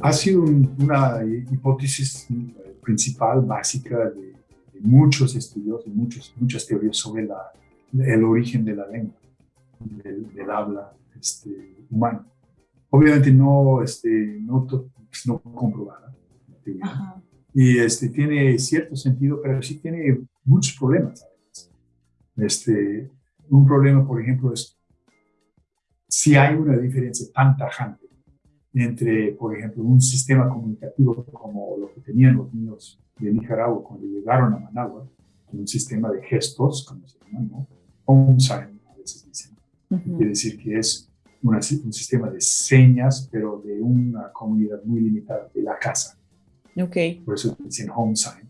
Ha sido una hipótesis principal, básica de, muchos estudios, de muchos, muchas teorías sobre la, el origen de la lengua, del, habla este, humano. Obviamente no, este, no, pues, no comprobada, y este, tiene cierto sentido, pero sí tiene muchos problemas. Este, un problema, por ejemplo, es si hay una diferencia tan tajante entre, por ejemplo, un sistema comunicativo como lo que tenían los niños de Nicaragua cuando llegaron a Managua, un sistema de gestos, como se llama, ¿no? Home sign, a veces dicen. Quiere decir que es un sistema de señas, pero de una comunidad muy limitada, de la casa. Okay. Por eso dicen home sign.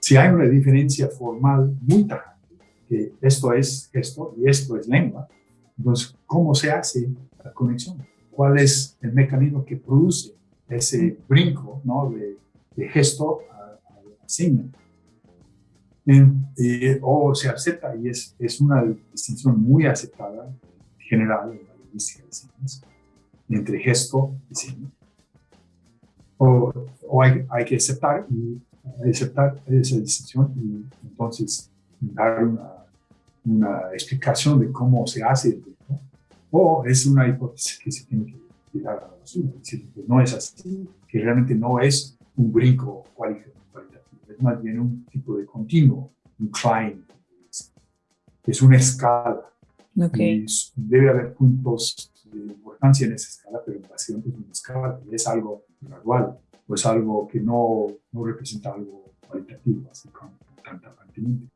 Si hay una diferencia formal muy tajante, que esto es gesto y esto es lengua, entonces, ¿cómo se hace la conexión? Cuál es el mecanismo que produce ese brinco ¿no? de, gesto a, a seña. o se acepta, y es, es una distinción muy aceptada, general en la lingüística de señas, entre gesto y seña. O, o hay, hay, que aceptar, y, aceptar esa distinción y entonces dar una, una explicación de cómo se hace el o es una hipótesis que se tiene que tirar a la basura, es decir, que no es así, que realmente no es un brinco cualitativo, es más bien un tipo de continuo, un climb, es una escala. Okay. Y debe haber puntos de importancia en esa escala, pero básicamente es una escala, es algo gradual, o es algo que no, no representa algo cualitativo, así como tan tapantemente.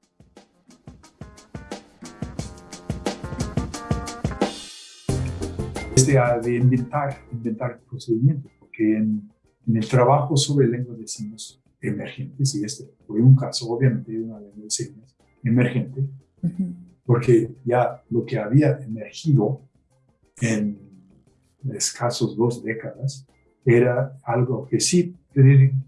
De, inventar, inventar procedimientos, porque en, el trabajo sobre lenguas de signos emergentes, y este fue un caso obviamente de una lengua de signos emergente, porque ya lo que había emergido en escasos dos décadas era algo que sí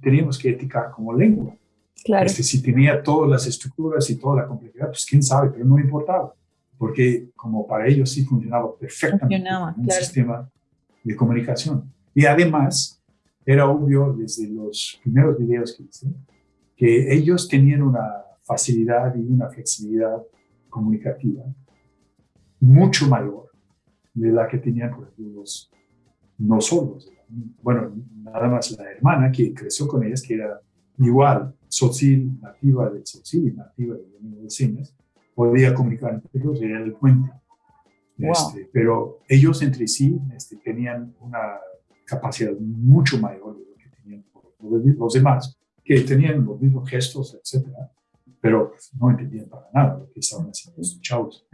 teníamos que eticar como lengua. Claro. Este, si tenía todas las estructuras y toda la complejidad, pues quién sabe, pero no importaba porque como para ellos sí funcionaba perfectamente un sistema de comunicación. Y además, era obvio desde los primeros videos que hice, que ellos tenían una facilidad y una flexibilidad comunicativa mucho mayor de la que tenían, por ejemplo, los no solos. Bueno, nada más la hermana que creció con ellas, que era igual, social, nativa de social y nativa de, de señas, podía comunicar entre ellos era el puente. Este, pero ellos entre sí este, tenían una capacidad mucho mayor de lo que tenían los demás, que tenían los mismos gestos, etcétera, pero no entendían para nada lo que estaban haciendo estos chavos.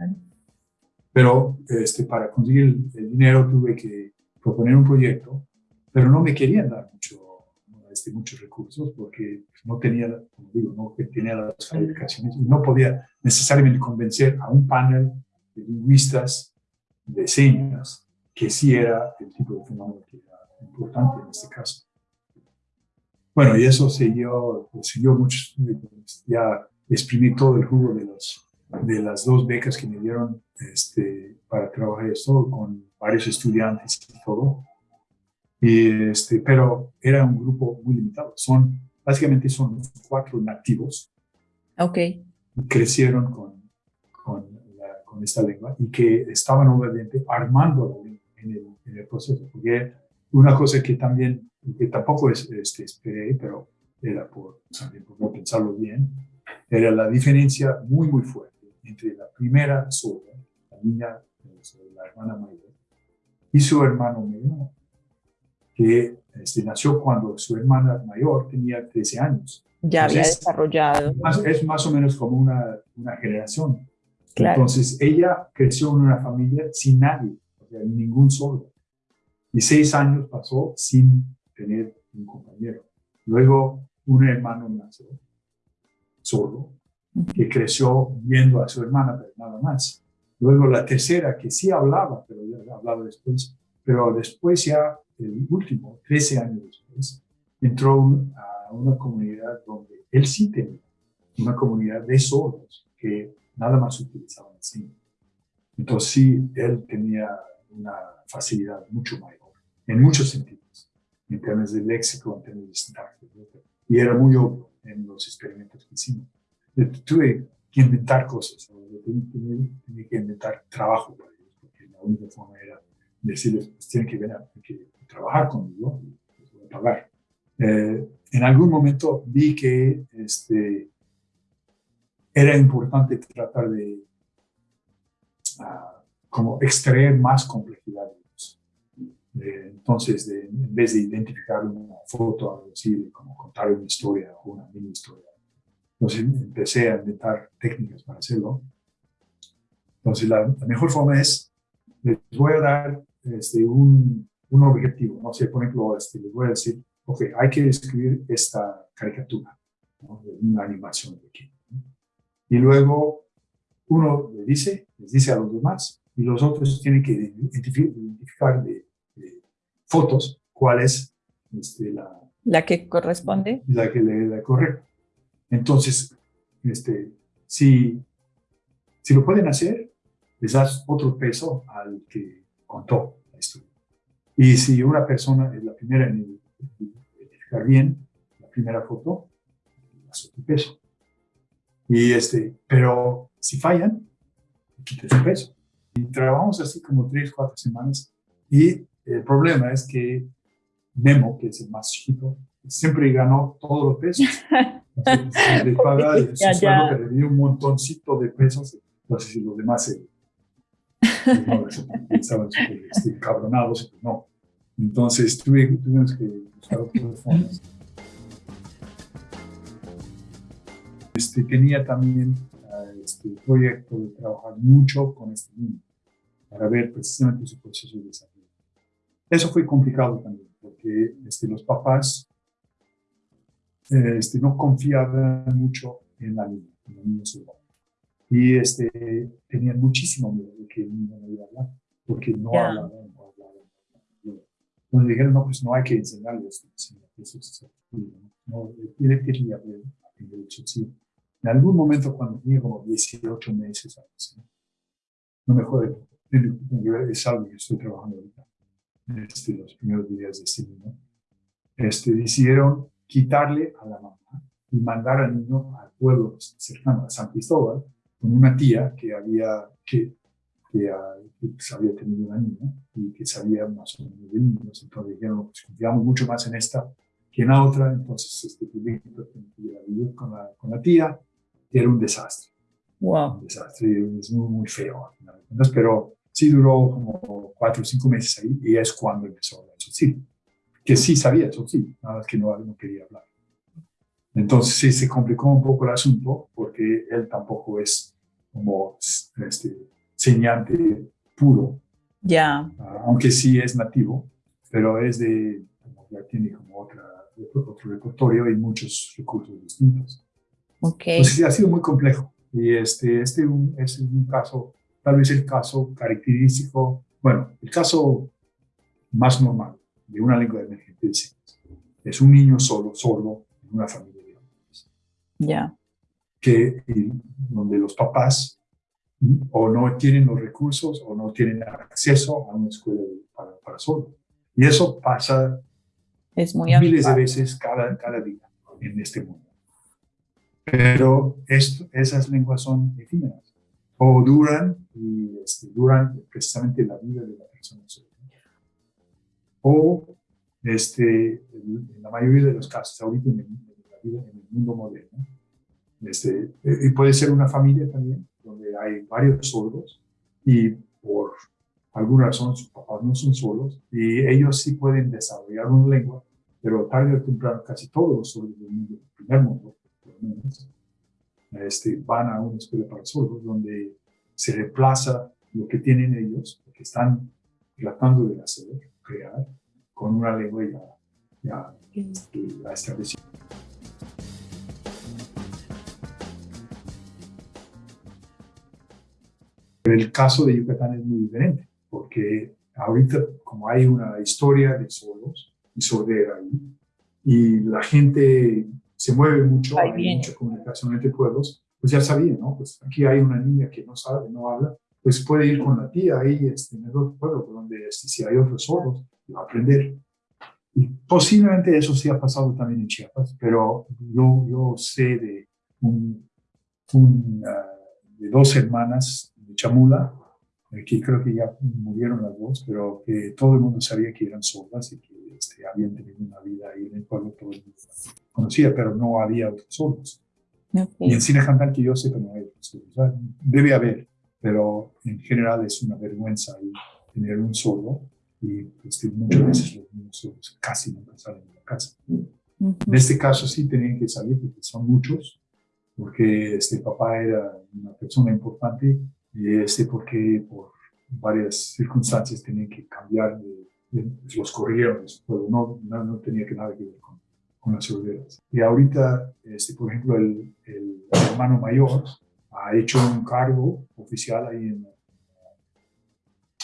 Pero este, para conseguir el, dinero tuve que proponer un proyecto, pero no me querían dar mucho, este, muchos recursos porque no tenía, como digo, no tenía las calificaciones y no podía necesariamente convencer a un panel de lingüistas de señas que sí era el tipo de fenómeno que era importante en este caso. Bueno, y eso siguió, siguió mucho, ya exprimí todo el jugo de, los, de las dos becas que me dieron este, para trabajar esto con varios estudiantes y todo. Y este, pero era un grupo muy limitado. Son, básicamente son cuatro nativos. Ok crecieron con, con, esta lengua y que estaban obviamente armando la lengua en en, el, proceso. Porque una cosa que también, que tampoco es, este, esperé, pero era por, también por no pensarlo bien, era la diferencia muy, muy fuerte entre la primera sola, la niña, la hermana mayor, y su hermano menor, que este, nació cuando su hermana mayor tenía 13 años. Ya había desarrollado. Es más, o menos como una, una generación. Entonces, ella creció en una familia sin nadie, o sea, ningún solo. Y seis años pasó sin tener un compañero. Luego, un hermano nació solo, que creció viendo a su hermana, pero nada más. Luego la tercera, que sí hablaba, pero ya hablaba después, pero después ya, el último, 13 años después, entró a una comunidad donde él sí tenía, una comunidad de sordos que nada más utilizaban el cine. Entonces sí, él tenía una facilidad mucho mayor, en muchos sentidos, en términos de léxico, en términos de sintaxis, y era muy obvio en los experimentos que hicimos. Tuve que inventar cosas, tenía, que inventar trabajo para ellos, porque la única forma era decirles, pues tienen que venir, que trabajar conmigo voy a pagar. Eh, en algún momento vi que este, era importante tratar de uh, como extraer más complejidad eh, entonces, en vez de identificar una foto, algo así, como contar una historia o una mini historia, entonces empecé a inventar técnicas para hacerlo. Entonces, la, mejor forma es, les voy a dar este, un, un, objetivo. No sé, por ejemplo, este, les voy a decir, ok, hay que escribir esta caricatura, una animación pequeña. Y luego uno le dice, les dice a los demás, y los otros tienen que identificar de, fotos cuál es este, la, la que corresponde. La que le da correcto. Entonces, este, si, si lo pueden hacer, les das otro peso al que contó la historia. Y si una persona es la primera en identificar bien la primera foto, das otro peso. Y este, pero si fallan, quites su peso. Y trabajamos así como tres, cuatro semanas. Y el problema es que Memo, que es el más chiquito, siempre ganó todos los pesos. Entonces, le paga que le dio un montoncito de pesos. Si los demás se, estaban este, cabronados, no. Entonces tuvimos que buscar otros fondos. Este, tenía también este proyecto de trabajar mucho con este niño para ver precisamente su proceso de desarrollo. Eso fue complicado también, porque este, los papás este, no confiaban mucho en la niña, en la niña Y este, tenían muchísimo miedo de que el niño no iba a hablar, porque no hablaba, no hablaba. Entonces dijeron, no, pues no hay que enseñarle esto, eso es no, él quería aprender el En algún momento, cuando tenía como 18 meses, no me jode, es algo que estoy trabajando ahorita este, los primeros días de este niño, este, decidieron quitarle a la mamá y mandar al niño al pueblo cercano a San Cristóbal con una tía que había, que, que, ah, pues, había tenido una niña y que sabía más o menos de niños. Entonces dijeron, pues confiamos mucho más en esta que en la otra. Entonces, este, pues, vivir con la, con la tía. Era un desastre. Wow. Un desastre, es muy, muy feo. Pero sí duró como cuatro o cinco meses ahí y es cuando empezó a eso sí, que sí sabía eso sí, nada más que no, no quería hablar. Entonces sí se complicó un poco el asunto porque él tampoco es como este, señante puro. Ya. Ah, aunque sí es nativo, pero es de, ya tiene como otra, otro repertorio y muchos recursos distintos. Ok. Entonces sí, ha sido muy complejo. Y este, este un, es un caso tal vez el caso característico, bueno, el caso más normal de una lengua de emergente es un niño solo, solo, en una familia Ya. Que donde los papás o no tienen los recursos o no tienen acceso a una escuela para, para solo. Y eso pasa es muy miles de veces cada, cada día en este mundo. Pero esto, esas lenguas son efímeras o duran y este, duran precisamente la vida de la persona. o este, en la mayoría de los casos, ahorita en el, en el mundo moderno, este, y puede ser una familia también, donde hay varios sordos y por alguna razón sus papás no son solos y ellos sí pueden desarrollar una lengua, pero tarde o temprano casi todos los sordos del mundo, del primer mundo, este, van a una escuela para sordos donde se reemplaza lo que tienen ellos, lo que están tratando de hacer, crear, con una lengua ya, ya, ya establecida. El caso de Yucatán es muy diferente, porque ahorita como hay una historia de sordos y sordera ahí, y la gente se mueve mucho, hay mucha comunicación entre pueblos, pues ya sabía, ¿no? Pues aquí hay una niña que no sabe, no habla, pues puede ir con la tía ahí este, en el otro pueblo, donde este, si hay otros sordos, va a aprender. Y posiblemente eso sí ha pasado también en Chiapas, pero yo, yo sé de, un, ah, de dos hermanas Chamula, que creo que ya murieron las dos, pero que todo el mundo sabía que eran sordas y que este, habían tenido una vida ahí en el pueblo, todo el mundo conocía, pero no había otros sordos. Y en cine cantal que yo sepa no hay otros sordos. Debe haber, pero en general es una vergüenza tener un sordo y este, muchas veces los niños sordos casi nunca salen de la casa. En este caso sí tenían que salir porque son muchos, porque este papá era una persona importante y este porque por varias circunstancias tenían que cambiar de los corrieron, no, no, no, tenía que nada que ver con, con las seguridades. Y ahorita, este, por ejemplo, el, el, hermano mayor ha hecho un cargo oficial ahí en,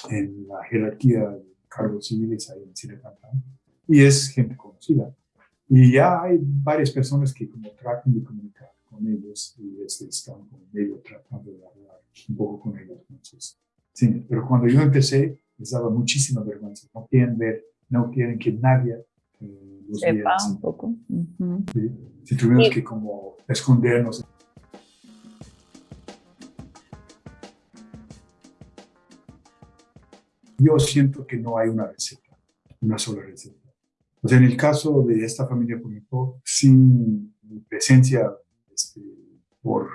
en la jerarquía de cargos civiles ahí en Sirecantán y es gente conocida. Y ya hay varias personas que como tratan de comunicar con ellos y este, están como medio tratando de hablar un poco con ellos. Entonces, sí, pero cuando yo empecé, les daba muchísima vergüenza. No quieren ver, no quieren que nadie eh, los Sepa un poco. Si tuvimos que como escondernos. Yo siento que no hay una receta, una sola receta. O sea, en el caso de esta familia, por ejemplo, sin presencia este, por,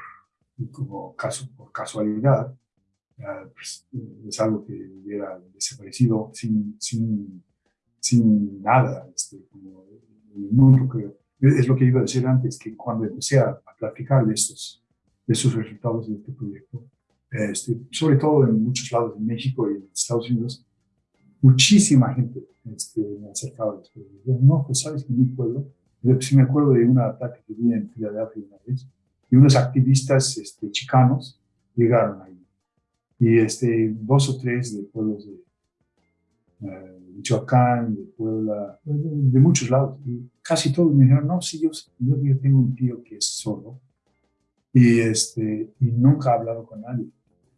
como caso, por casualidad, pues, es algo que hubiera desaparecido sin, sin, sin nada, este, como en el mundo, creo. Es lo que iba a decir antes, que cuando empecé a, platicar de estos, de estos resultados de este proyecto, este, sobre todo en muchos lados de México y en Estados Unidos, muchísima gente este, me acercaba después. No, pues sabes que en mi pueblo, si me acuerdo de un ataque que vi en Filadelfia una vez, y unos activistas este, chicanos llegaron ahí y este, dos o tres de pueblos de uh, Michoacán, de Puebla, de, muchos lados. Y casi todos me dijeron, no, sí, yo, yo, tengo un tío que es sordo y, este, y nunca ha hablado con nadie.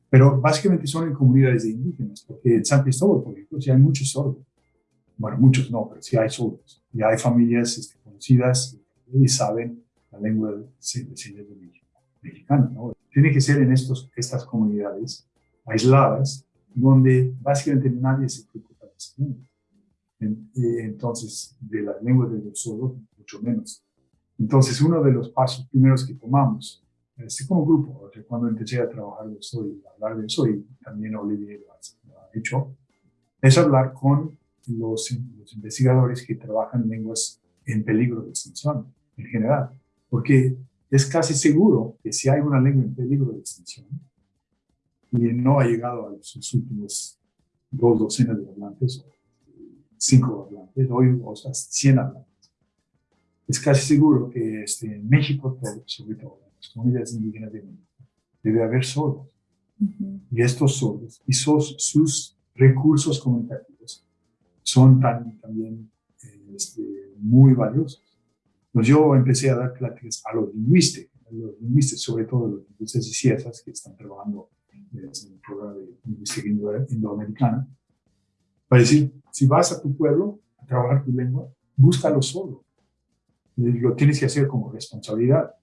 Pero básicamente son en comunidades de indígenas, porque en San Cristóbal, por ejemplo, sí hay muchos sordos. Bueno, muchos no, pero sí hay sordos. Y hay familias este, conocidas y saben la lengua de señas de mexicana. ¿no? Tiene que ser en estos, estas comunidades aisladas, donde básicamente nadie se preocupa de eso. Entonces, de las lenguas de los sordos, mucho menos. Entonces, uno de los pasos primeros que tomamos, este, como grupo, cuando empecé a trabajar de eso y hablar de eso, y también Olivier lo ha, hecho, es hablar con los, los, investigadores que trabajan lenguas en peligro de extinción en general, porque es casi seguro que si hay una lengua en peligro de extinción, y no ha llegado a sus últimos dos docenas de hablantes, cinco hablantes, hoy o sea, 100 hablantes. Es casi seguro que este, en México, sobre todo, en las comunidades indígenas de México, debe haber sordos. Y estos sordos y sus, sus recursos comunicativos son tan, también este, muy valiosos. Pues yo empecé a dar pláticas a los lingüistas, a los lingüistas, sobre todo los lingüistas y ciencias que están trabajando en el programa de lingüística indoamericana, para decir, si vas a tu pueblo a trabajar tu lengua, búscalo solo. Lo tienes que hacer como responsabilidad.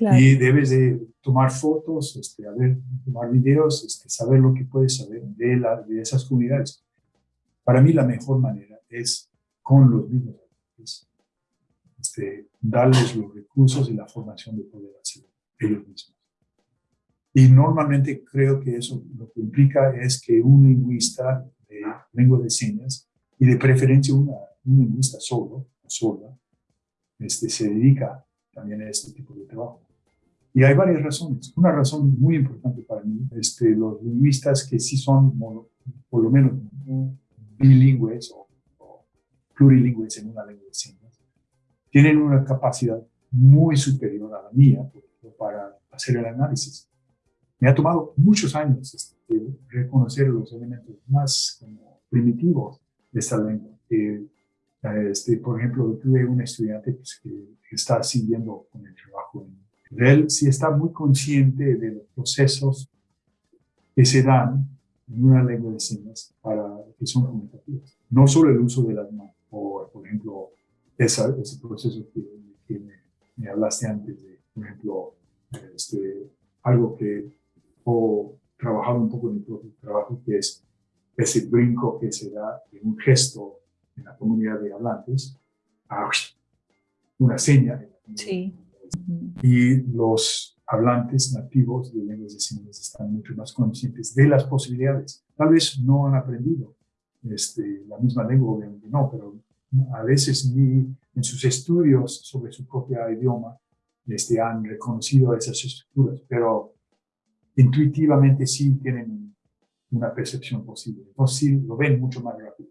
Y debes de tomar fotos, este, a ver, tomar videos, este, saber lo que puedes saber de, la, de esas comunidades. Para mí la mejor manera es con los mismos este, darles los recursos y la formación de poder hacerlo ellos mismos. Y normalmente creo que eso lo que implica es que un lingüista de lengua de señas, y de preferencia una, un lingüista solo o sola, este, se dedica también a este tipo de trabajo. Y hay varias razones. Una razón muy importante para mí, este, los lingüistas que sí son por lo menos bilingües o, plurilingües en una lengua de señas, tienen una capacidad muy superior a la mía para hacer el análisis. Me ha tomado muchos años este, reconocer los elementos más primitivos de esta lengua. este, por ejemplo, tuve un estudiante pues, que, está siguiendo con el trabajo. Él sí está muy consciente de los procesos que se dan en una lengua de señas para que son comunicativas. No solo el uso de las manos, o por ejemplo, ese proceso que, me, me, hablaste antes de, por ejemplo, este, algo que he trabajado un poco en mi propio trabajo, que es ese brinco que se da en un gesto en la comunidad de hablantes a una seña. Sí. Y los hablantes nativos de lenguas de señas están mucho más conscientes de las posibilidades. Tal vez no han aprendido este, la misma lengua, obviamente no, pero a veces ni en sus estudios sobre su propio idioma este, han reconocido esas estructuras, pero intuitivamente sí tienen una percepción posible. Entonces sí lo ven mucho más rápido.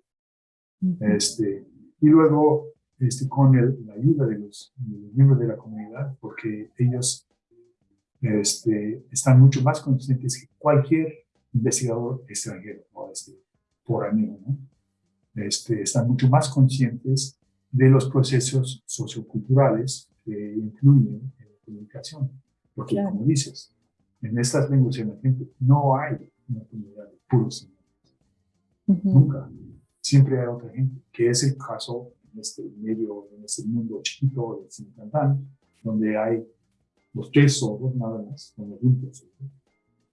este, y luego, este, con la ayuda de los, miembros de la comunidad, porque ellos este, están mucho más conscientes que cualquier investigador extranjero o este, foráneo, ¿no? Este, están mucho más conscientes de los procesos socioculturales que influyen en la comunicación. Porque, como dices, en estas lenguas emergentes no hay una comunidad de puros Nunca. Siempre hay otra gente, que es el caso en este medio, en este mundo chiquito de Sincantán, donde hay los tres sordos nada más, con los juntos.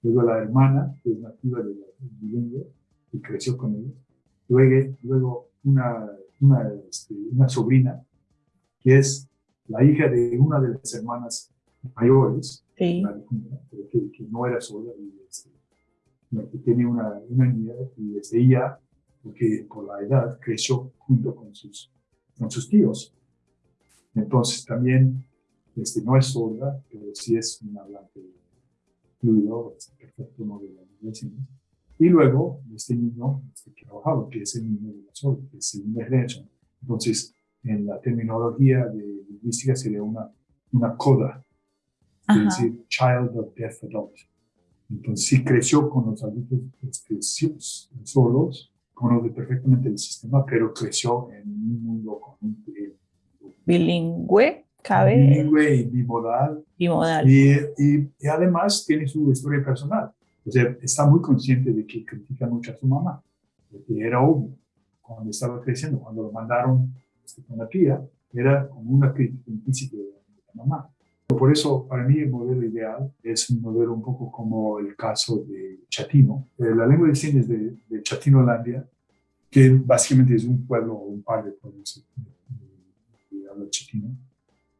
Luego la hermana, que es nativa de la bilingüe, y creció con ellos. Luego, luego una, una, este, una sobrina, que es la hija de una de las hermanas mayores, que, no era sola, y este, que tiene una, una niña, y desde ella, porque por la edad, creció junto con sus, con sus tíos. Entonces también este, no es sorda, pero sí es un hablante fluido, perfecto no de la Y luego, este niño este, que trabajaba, que es el niño de la sorda, que es el niño Entonces, en la terminología de lingüística sería una, una coda, es decir, child of deaf adult. Entonces, sí creció con los adultos este, solos, conoce perfectamente el sistema, pero creció en un mundo con un bilingüe cabe. Bilingüe y bimodal. Bimodal. Y, y, y, además tiene su historia personal. O sea, está muy consciente de que critica mucho a su mamá, porque era obvio cuando estaba creciendo, cuando lo mandaron este, con la tía, era como una crítica implícita de la mamá. Por eso, para mí, el modelo ideal es un modelo un poco como el caso de Chatino. Eh, la lengua de señas de, de Chatinolandia, que básicamente es un pueblo o un par de pueblos de habla chatino,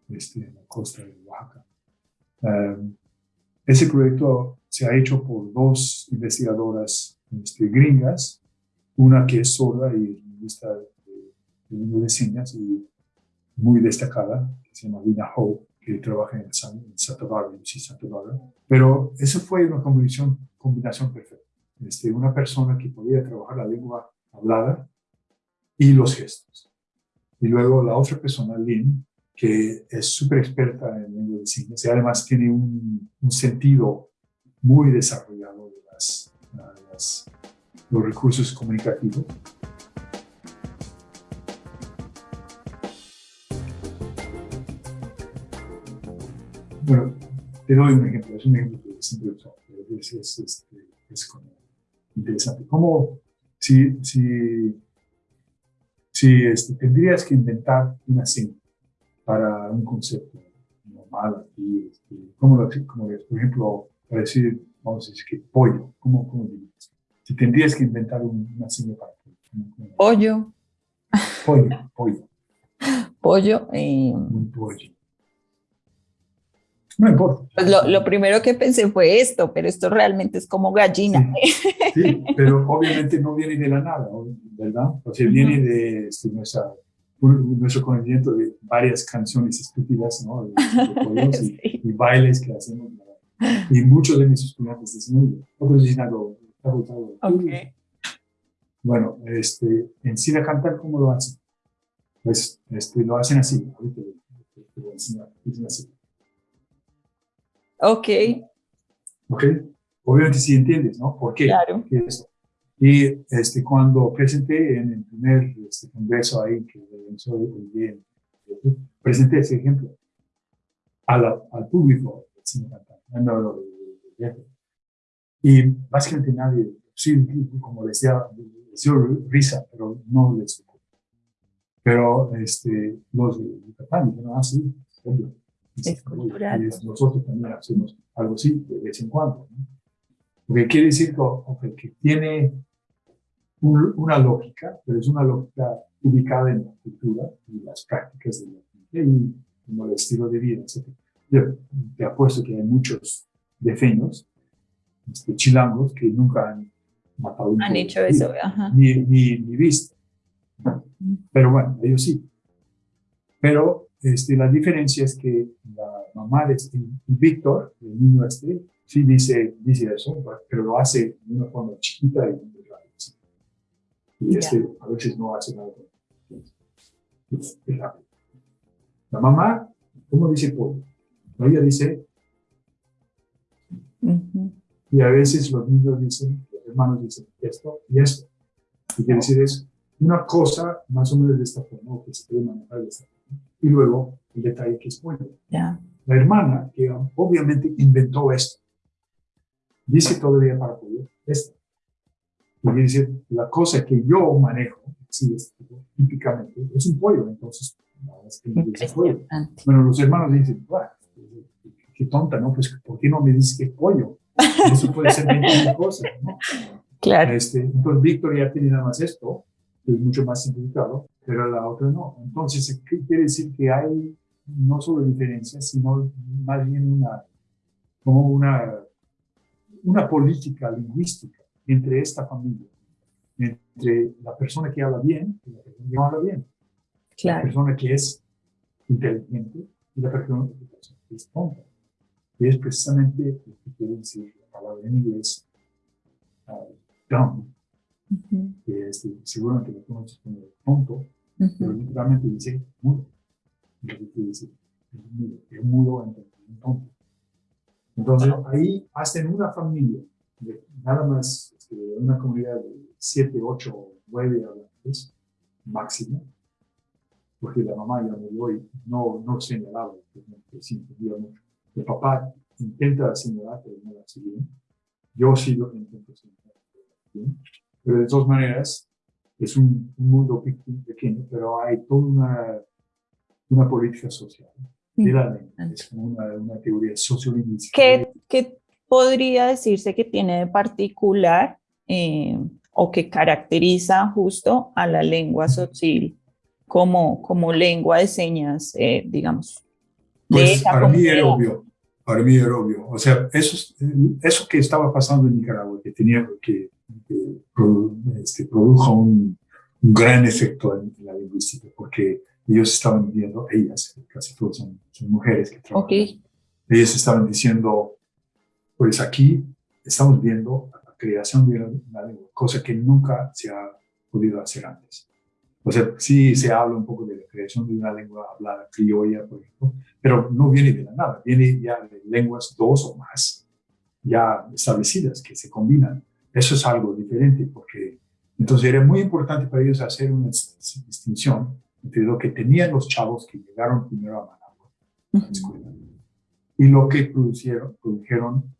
este, en la costa de Oaxaca. Um, ese proyecto se ha hecho por dos investigadoras este, gringas, una que es sorda y lingüista de, de, de señas y muy destacada, que se llama Lina Ho, que trabaja en, Santa Bárbara, en Santa Bárbara. Pero eso fue una combinación, combinación perfecta. Este, una persona que podía trabajar la lengua hablada y los gestos. Y luego la otra persona, Lynn, que es súper experta en lengua de signos y además tiene un, un sentido muy desarrollado de las, los recursos comunicativos. Bueno, te doy un ejemplo, es un ejemplo que siempre es, es, es, es como interesante. ¿Cómo si, si, si este, tendrías que inventar una seña para un concepto normal aquí, este, como, como, por ejemplo, para decir, vamos a decir que pollo, ¿cómo, cómo dirías? Si tendrías que inventar una seña para pollo. Pollo. Pollo, pollo. Pollo. Eh... Un pollo. No importa. Pues lo, lo, primero que pensé fue esto, pero esto realmente es como gallina. Sí, pero obviamente no viene de la nada, ¿verdad? O sea, viene de este, nuestra, nuestro conocimiento de varias canciones estúpidas, ¿no? De, y, bailes que hacemos. Y muchos de mis estudiantes dicen, otros dicen algo, okay. Bueno, este, en Sina Cantar, ¿cómo lo hacen? Pues este, lo hacen así. Ahorita te voy a enseñar. Dicen así. Ok. Ok. Obviamente sí entiendes, ¿no? ¿Por qué? Claro. Y este, cuando presenté en el primer este, congreso ahí, que bien, presenté ese ejemplo al público y básicamente nadie, sí, como decía, les dio risa, pero no les tocó. Pero este, los de Yucatán dijeron, ah, sí, obvio es cultural. nosotros también hacemos algo así de vez en cuando. ¿no? Porque quiere decir que, que tiene una lógica, pero es una lógica ubicada en la cultura y las prácticas de la gente y como el estilo de vida, etc. Yo te apuesto que hay muchos defeños, este, chilangos, que nunca han matado un Han hecho eso, Ni, ni, ni visto. Pero bueno, ellos sí. Pero este, la diferencia es que la mamá de este, Víctor, el niño este, sí dice, dice eso, pero lo hace de una forma chiquita y muy rápida. Y este a veces no hace nada. La mamá, ¿cómo dice Ella dice, y a veces los niños dicen, los hermanos dicen esto y esto. Y quiere decir es una cosa más o menos de esta forma, que se puede manejar de esta forma y luego el detalle que es bueno. La hermana, que obviamente inventó esto, dice todavía para poder esto. Y dice, la cosa que yo manejo, sí, es, típicamente, es un pollo, entonces, es que pollo. Bueno, los hermanos dicen, qué tonta, ¿no? Pues, ¿por qué no me dices que es pollo? Eso puede ser 20 cosas, ¿no? Claro. Este, entonces, Víctor ya tiene nada más esto, que es mucho más simplificado, pero la otra no. Entonces, ¿qué quiere decir? Que hay no solo diferencias, sino más bien una, como una, una política lingüística entre esta familia, entre la persona que habla bien y la persona que no habla bien, claro. la persona que es inteligente y la persona que es tonta. Y es precisamente lo que quiere decir la palabra en inglés, uh, dumb, que es, seguramente lo conoces como tonto, pero literalmente dice mudo. Lo que quiere decir, es mudo, es mudo entonces. Entonces, ahí hacen una familia, de, nada más este, una comunidad de 7, 8, 9 hablantes máximo, porque la mamá ya murió y no, no señalaba, que sí entendía mucho. El papá intenta señalar, pero no hace bien. Yo sí lo intento señalar, bien. Pero de todas maneras, es un, mundo pequeño, pero hay toda una, una política social. Es como una, una teoría sociolingüística. ¿Qué, ¿Qué, podría decirse que tiene de particular eh, o que caracteriza justo a la lengua social como, como lengua de señas, eh, digamos? Pues para mí era obvio, para mí era obvio. O sea, eso, eso que estaba pasando en Nicaragua, que tenía que este, produjo un, gran efecto en, la lingüística, porque ellos estaban viendo, ellas, casi todas son, mujeres que trabajan, ellas estaban diciendo, pues aquí estamos viendo la creación de una lengua, cosa que nunca se ha podido hacer antes. O sea, sí se habla un poco de la creación de una lengua hablada criolla, por ejemplo, pero no viene de la nada, viene ya de lenguas dos o más ya establecidas que se combinan. Eso es algo diferente porque entonces era muy importante para ellos hacer una distinción entre lo que tenían los chavos que llegaron primero a Managua, y lo que producieron, produjeron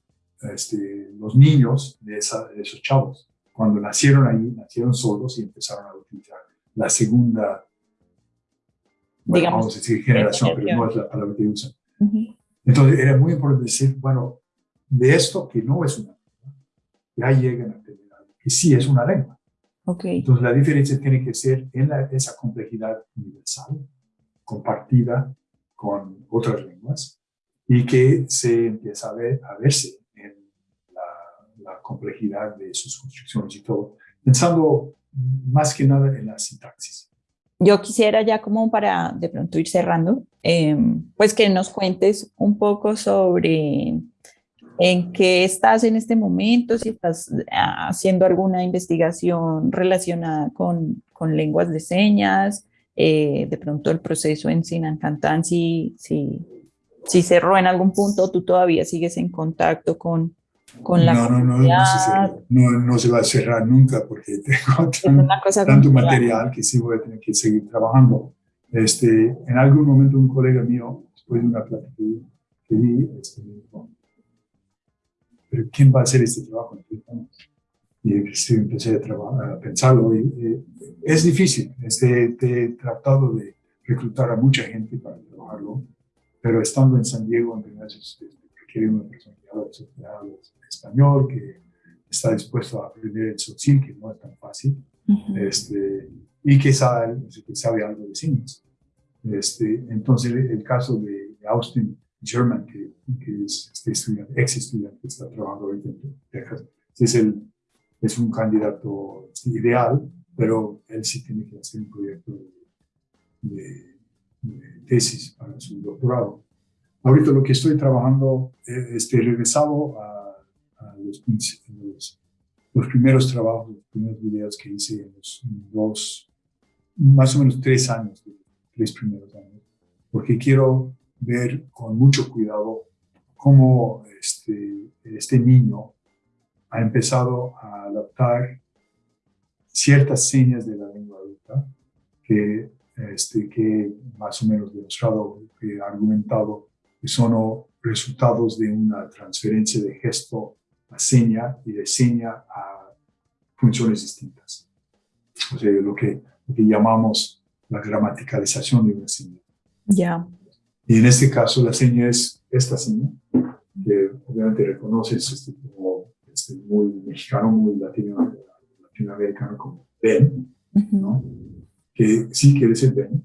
este, los niños de, esos chavos. Cuando nacieron ahí, nacieron solos y empezaron a utilizar la segunda, vamos a decir generación, pero no es la palabra que usan. Entonces era muy importante decir, bueno, de esto que no es una ya llegan a tener algo que sí es una lengua. Okay. Entonces la diferencia tiene que ser en esa complejidad universal, compartida con otras lenguas, y que se empieza a, ver, a verse en la, la, complejidad de sus construcciones y todo, pensando más que nada en la sintaxis. Yo quisiera ya como para de pronto ir cerrando, em, pues que nos cuentes un poco sobre en qué estás en este momento, si estás ah, haciendo alguna investigación relacionada con, con lenguas de señas, eh, de pronto el proceso en Sinancantan, si, si, si cerró en algún punto, tú todavía sigues en contacto con, con la no, no, no, no, no, se va a cerrar nunca porque tengo tanto material que sí voy a tener que seguir trabajando. Este, en algún momento un colega mío, después de una plática que vi, este, pero ¿quién va a hacer este trabajo Y este, empecé a, trabajar, a pensarlo. Y, eh, es difícil. Este, he tratado de reclutar a mucha gente para trabajarlo, pero estando en San Diego, en este, requiere una persona que habla, español, que está dispuesto a aprender el sotzil, que no es tan fácil, este, y que sabe, que sabe algo de signos. Este, entonces, el caso de Austin German, que, que es este estudiante, ex estudiante que está trabajando ahorita en Texas, es, el, es un candidato ideal, pero él sí tiene que hacer un proyecto de, tesis para su doctorado. Ahorita lo que estoy trabajando, eh, este, regresado a, los, primeros trabajos, los primeros videos que hice en los dos, más o menos tres años, tres primeros años, porque quiero ver con mucho cuidado cómo este, este niño ha empezado a adaptar ciertas señas de la lengua adulta que, este, que más o menos demostrado, argumentado que son resultados de una transferencia de gesto a seña y de seña a funciones distintas. O sea, lo que, lo que llamamos la gramaticalización de una seña. Ya. Y en este caso la seña es esta seña, que obviamente reconoces este, como este, muy mexicano, muy latino, latinoamericano como ven, ¿no? que sí quiere decir ven,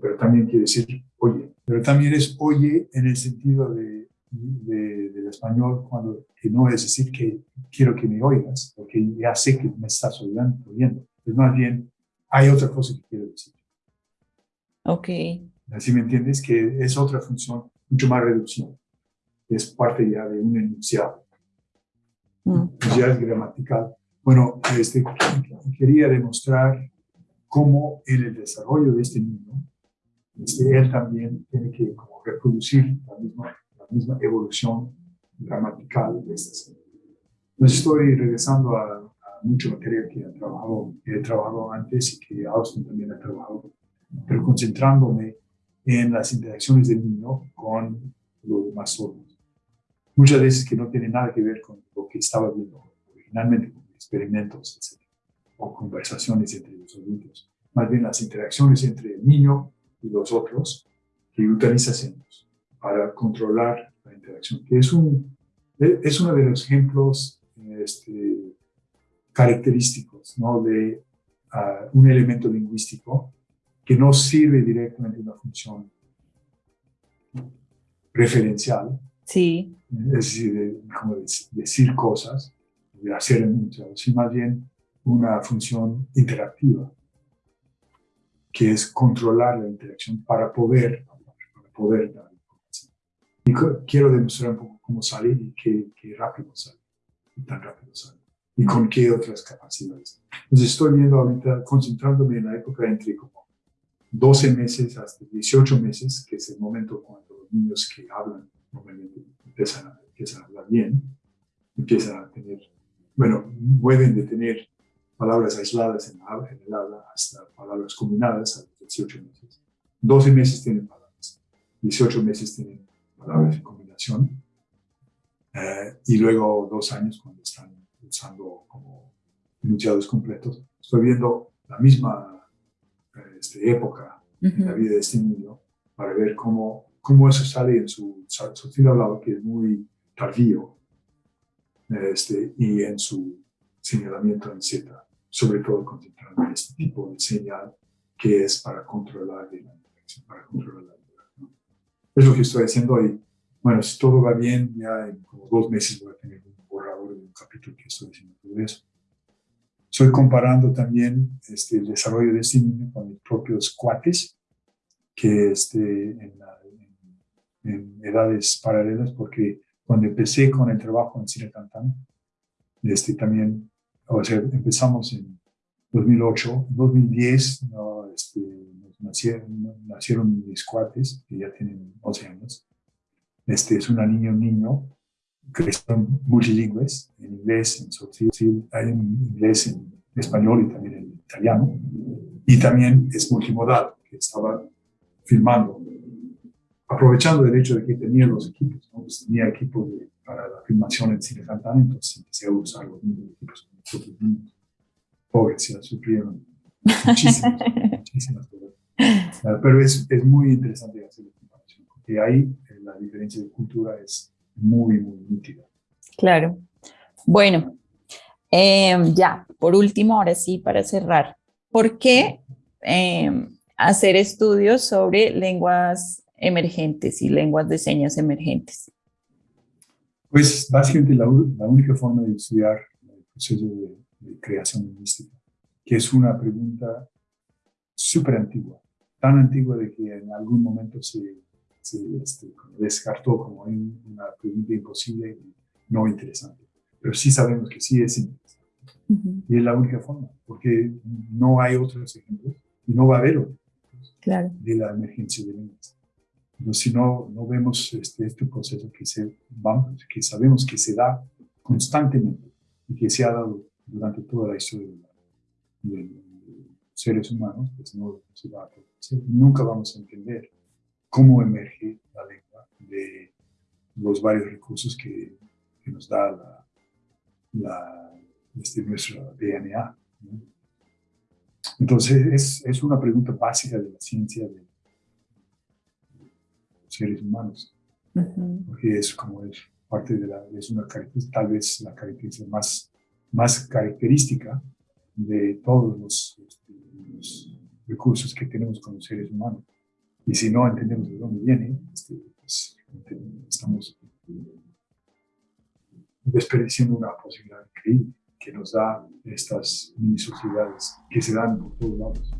pero también quiere decir oye. Pero también es oye en el sentido de, del español, cuando que no es decir que quiero que me oigas, porque ya sé que me estás oyendo. oyendo. Es más bien, hay otra cosa que quiero decir. Ok. Así me entiendes que es otra función mucho más reducción. Es parte ya de un enunciado. Mm. Pues ya es gramatical. Bueno, este, quería demostrar cómo en el desarrollo de este niño, este, él también tiene que como reproducir la misma, la misma evolución gramatical de esta Entonces estoy regresando a, a mucho material que he trabajado, he trabajado antes y que Austin también ha trabajado, pero concentrándome en las interacciones del niño con los demás sordos. Muchas veces que no tiene nada que ver con lo que estaba viendo originalmente, con experimentos, etc. O conversaciones entre los adultos. Más bien las interacciones entre el niño y los otros que utiliza signos para controlar la interacción, que es, un, es uno de los ejemplos este, característicos ¿no? de uh, un elemento lingüístico que no sirve directamente una función referencial. Sí. Es decir, de, como decir cosas, de hacer enunciados, sino más bien una función interactiva, que es controlar la interacción para poder, para poder dar información. Y quiero demostrar un poco cómo sale y qué, qué rápido sale, y tan rápido sale, y con qué otras capacidades. Entonces estoy viendo ahorita, concentrándome en la época entre como 12 meses hasta 18 meses, que es el momento cuando los niños que hablan normalmente empiezan a, empiezan a hablar bien, empiezan a tener, bueno, pueden de tener palabras aisladas en, en el habla hasta palabras combinadas a los 18 meses. 12 meses tienen palabras, 18 meses tienen palabras en combinación, eh, y luego dos años cuando están usando como enunciados completos. Estoy viendo la misma este, época en la vida de este niño para ver cómo, cómo eso sale en su, su hablado, que es muy tardío, este, y en su señalamiento en Z. sobre todo en este tipo de señal que es para controlar la para controlar la Es lo que estoy haciendo hoy. Bueno, si todo va bien, ya en como dos meses voy a tener un borrador de un capítulo que estoy haciendo todo eso. Estoy comparando también este, el desarrollo de este niño con mis propios cuates, que este, en, en, edades paralelas, porque cuando empecé con el trabajo en Cine Cantán, este, también, o sea, empezamos en 2008, en 2010 no, este, nacieron, nacieron, mis cuates, que ya tienen 11 años. Este es una niña, un niño, que son multilingües, en inglés, en hay en inglés, en español y también en italiano. Y también es multimodal, que estaba filmando, aprovechando el hecho de que tenía los equipos, ¿no? pues tenía equipos para la filmación en cine entonces empecé a usar los mismos equipos Pobres, se sufrieron muchísimas, muchísimas cosas. Pero es, es muy interesante hacer la comparación, porque ahí eh, la diferencia de cultura es muy, muy nítida. Claro. Bueno, em, ya, por último, ahora sí, para cerrar, ¿por qué em, hacer estudios sobre lenguas emergentes y lenguas de señas emergentes? Pues básicamente la, la única forma de estudiar el proceso de, de creación lingüística, que es una pregunta súper antigua tan antigua de que en algún momento se, este, descartó como una pregunta imposible y no interesante. Pero sí sabemos que sí es interesante. Y es la única forma, porque no hay otros ejemplos y no va a haber otros claro. de la emergencia de lenguas. Si no, no vemos este, este proceso que, se, vamos, que sabemos que se da constantemente y que se ha dado durante toda la historia de, seres humanos, pues no se va a nunca vamos a entender cómo emerge la lengua de los varios recursos que, nos da la, este, nuestro DNA. Entonces, es, es, una pregunta básica de la ciencia de los seres humanos, porque es como es parte de la, es una tal vez la característica más, más característica de todos los, este, los recursos que tenemos como seres humanos. Y si no entendemos de dónde viene, este, pues, estamos desperdiciando una posibilidad increíble que nos da estas mini sociedades que se dan por todos lados.